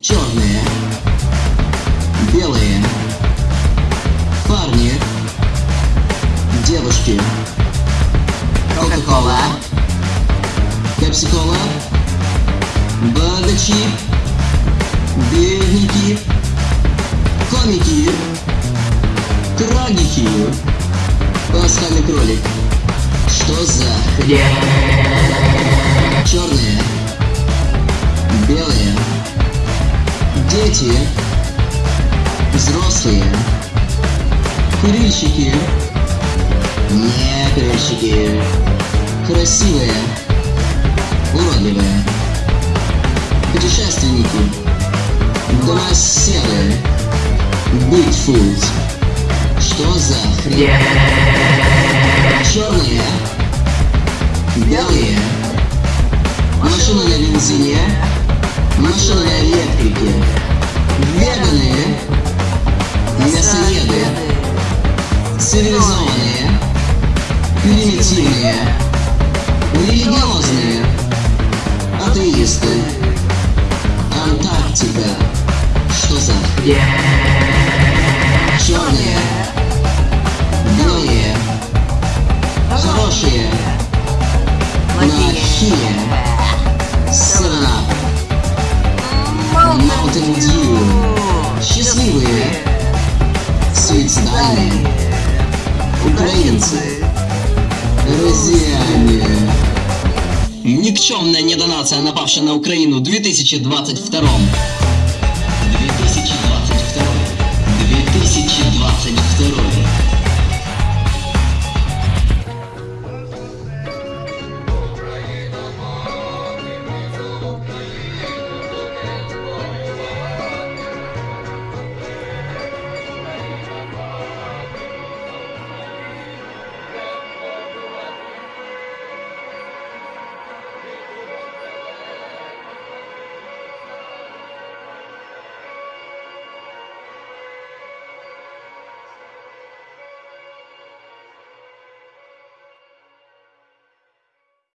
черные, белые, парни, девушки, Кока-кола, Пепси-кола, богачи, бедняки, комики, трагики, пасхальный кролик. Что за хрень? Черные, взрослые, курильщики, не курильщики, красивые, уродливые, путешественники, домоседы, Бигфут. Что за хрень? Черные, белые, машины на бензине, мясоеды, цивилизованные, примитивные, религиозные, атеисты, Антарктика. Что за? Черные, белые, хорошие, плохие, Up, Mountain Dew, счастливые, суицидальные, украинцы, россияне. Никчемная недонация, напавшая на Украину в 2022 2022 2022